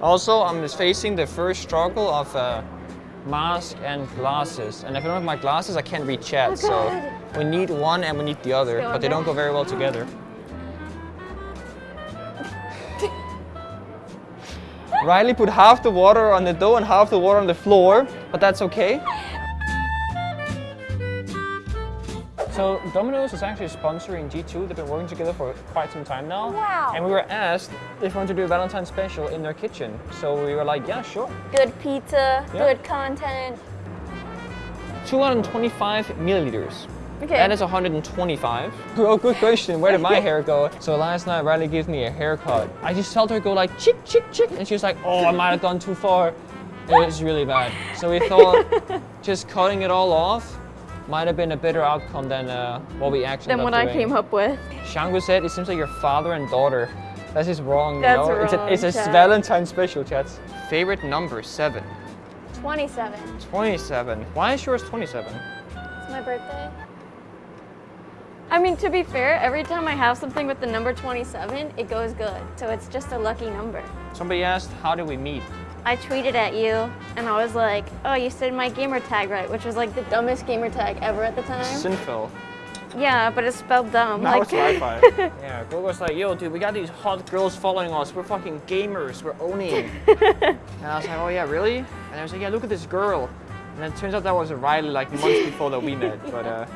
Also, I'm facing the first struggle of uh, mask and glasses. And if I don't have my glasses, I can't read chat. Oh, so we need one and we need the other, but they don't go very well together. Riley put half the water on the dough and half the water on the floor, but that's okay. So Domino's is actually sponsoring G2. They've been working together for quite some time now. Wow. And we were asked if we want to do a Valentine's special in their kitchen. So we were like, yeah, sure. Good pizza, Yeah. good content. 225 milliliters. Okay. That is 125. Oh, good question. Where did my hair go? So last night, Riley gave me a haircut. I just felt her go like chick, chick, chick. And she was like, oh, I might have gone too far. It was really bad. So we thought just cutting it all off might have been a better outcome than uh, what we actually Than what up I came up with. Shangu said it seems like your father and daughter. That's just wrong, you That's know? it's a, wrong, it's a Chad. Valentine's special, chats. Favorite number, seven. 27. 27. Why is yours 27? It's my birthday. I mean, to be fair, every time I have something with the number 27, it goes good. So it's just a lucky number. Somebody asked, how did we meet? I tweeted at you and I was like, oh, you said my gamer tag right, which was like the dumbest gamer tag ever at the time. Sinful. Yeah, but it's spelled dumb. Now like, it's Wi-Fi. yeah, Google was like, yo, dude, we got these hot girls following us. We're fucking gamers. We're owning. and I was like, oh yeah, really? And I was like, yeah, look at this girl. And it turns out that was Riley like months before that we met. But uh,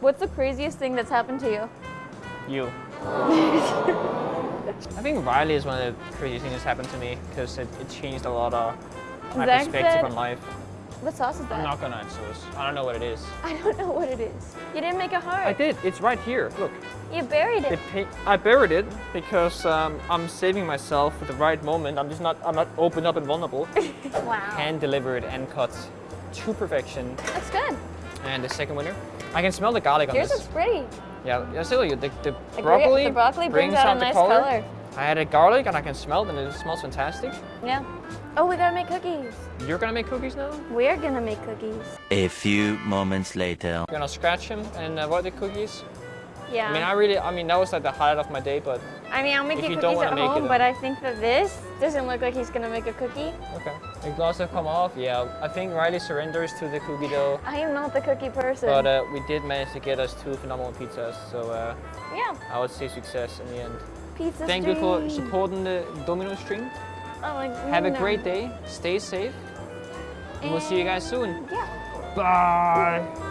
What's the craziest thing that's happened to you? you. I think Riley is one of the craziest things that's happened to me because it, it changed a lot of my Zach perspective said- on life. What sauce is that? I'm not gonna answer this. I don't know what it is. I don't know what it is. You didn't make a heart. I did. It's right here. Look. You buried it. It I buried it because um, I'm saving myself for the right moment. I'm just not. I'm not open up and vulnerable. wow. Hand delivered and cut to perfection. That's good. And the second winner, I can smell the garlic on Yours this. looks pretty. Yeah, yeah, still, the, the The broccoli, the broccoli brings out a the nice color. color. I added garlic and I can smell it and it smells fantastic. Yeah. Oh, we gotta make cookies. You're gonna make cookies now? We're gonna make cookies. A few moments later. You're gonna scratch them and uh, avoid the cookies? Yeah. I mean, I really, I mean, that was like the highlight of my day, but I mean, I'll make if you cookies at make it, home, but I think that this doesn't look like he's gonna make a cookie. okay. The gloves have come off, yeah. I think Riley surrenders to the cookie dough. I am not the cookie person. But uh, we did manage to get us two phenomenal pizzas, so uh, yeah. I would say success in the end. Pizza Thank you for supporting the Domino stream. Oh, like, Have a great day, stay safe, and we'll see you guys soon. Yeah. Bye!